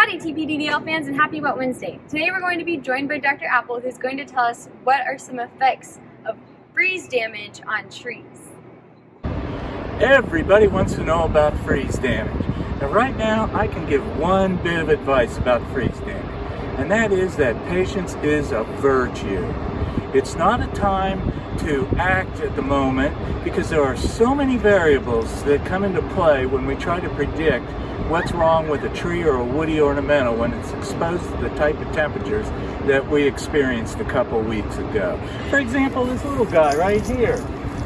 Howdy TPDDL fans and happy Wet Wednesday. Today we're going to be joined by Dr. Appel who's going to tell us what are some effects of freeze damage on trees. Everybody wants to know about freeze damage. And right now I can give one bit of advice about freeze damage. And that is that patience is a virtue. It's not a time to act at the moment because there are so many variables that come into play when we try to predict what's wrong with a tree or a woody ornamental when it's exposed to the type of temperatures that we experienced a couple weeks ago. For example, this little guy right here.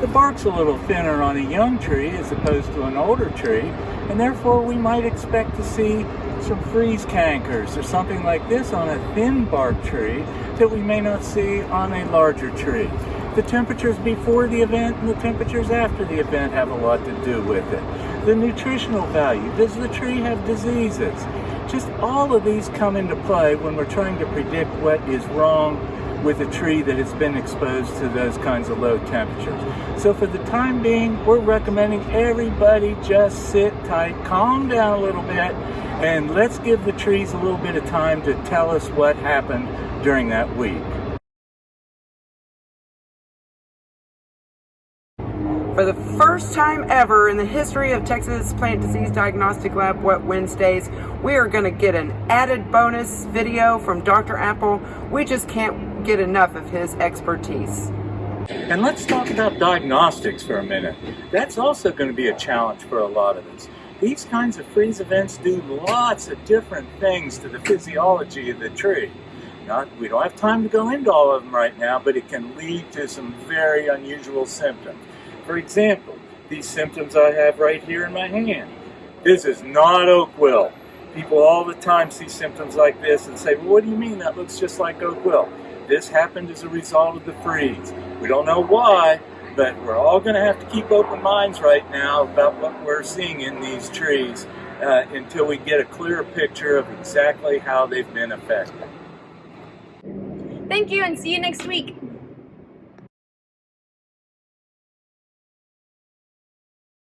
The bark's a little thinner on a young tree as opposed to an older tree, and therefore we might expect to see some freeze cankers or something like this on a thin bark tree that we may not see on a larger tree. The temperatures before the event and the temperatures after the event have a lot to do with it. The nutritional value, does the tree have diseases? Just all of these come into play when we're trying to predict what is wrong with a tree that has been exposed to those kinds of low temperatures. So for the time being, we're recommending everybody just sit tight, calm down a little bit, and let's give the trees a little bit of time to tell us what happened during that week. For the first time ever in the history of Texas Plant Disease Diagnostic Lab Wet Wednesdays, we are going to get an added bonus video from Dr. Appel. We just can't get enough of his expertise. And let's talk about diagnostics for a minute. That's also going to be a challenge for a lot of us. These kinds of freeze events do lots of different things to the physiology of the tree. Not, we don't have time to go into all of them right now, but it can lead to some very unusual symptoms. For example, these symptoms I have right here in my hand. This is not oak wilt. People all the time see symptoms like this and say, well, what do you mean? That looks just like oak wilt. This happened as a result of the freeze. We don't know why, but we're all going to have to keep open minds right now about what we're seeing in these trees uh, until we get a clearer picture of exactly how they've been affected. Thank you and see you next week.